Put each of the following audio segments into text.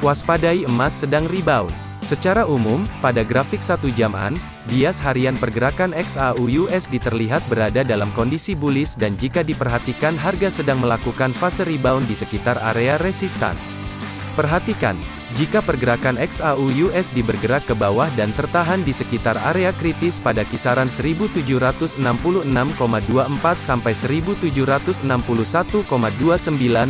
Waspadai emas sedang rebound. Secara umum, pada grafik satu jaman, bias harian pergerakan XAU-USD terlihat berada dalam kondisi bullish dan jika diperhatikan harga sedang melakukan fase rebound di sekitar area resistan. Perhatikan, jika pergerakan XAU-USD bergerak ke bawah dan tertahan di sekitar area kritis pada kisaran 1766,24 sampai 1761,29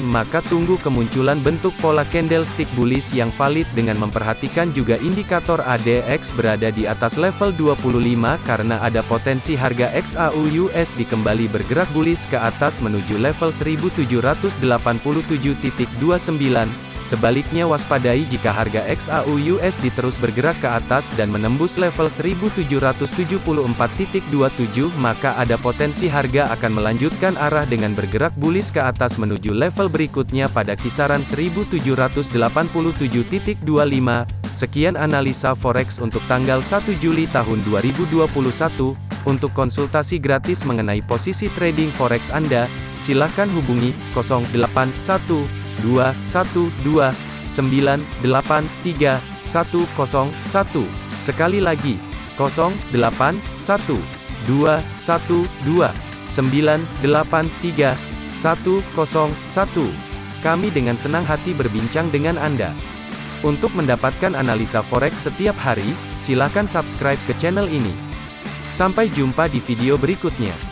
maka tunggu kemunculan bentuk pola candlestick bullish yang valid dengan memperhatikan juga indikator ADX berada di atas level 25 karena ada potensi harga XAU-USD kembali bergerak bullish ke atas menuju level 1787.29 Sebaliknya waspadai jika harga XAU USD terus bergerak ke atas dan menembus level 1774.27 maka ada potensi harga akan melanjutkan arah dengan bergerak bullish ke atas menuju level berikutnya pada kisaran 1787.25. Sekian analisa forex untuk tanggal 1 Juli tahun 2021. Untuk konsultasi gratis mengenai posisi trading forex Anda, silakan hubungi 081 dua satu dua sembilan delapan tiga satu kosong satu sekali lagi kosong delapan satu dua satu dua sembilan delapan tiga satu kosong satu kami dengan senang hati berbincang dengan Anda. Untuk mendapatkan analisa forex setiap hari, silakan subscribe ke channel ini. Sampai jumpa di video berikutnya.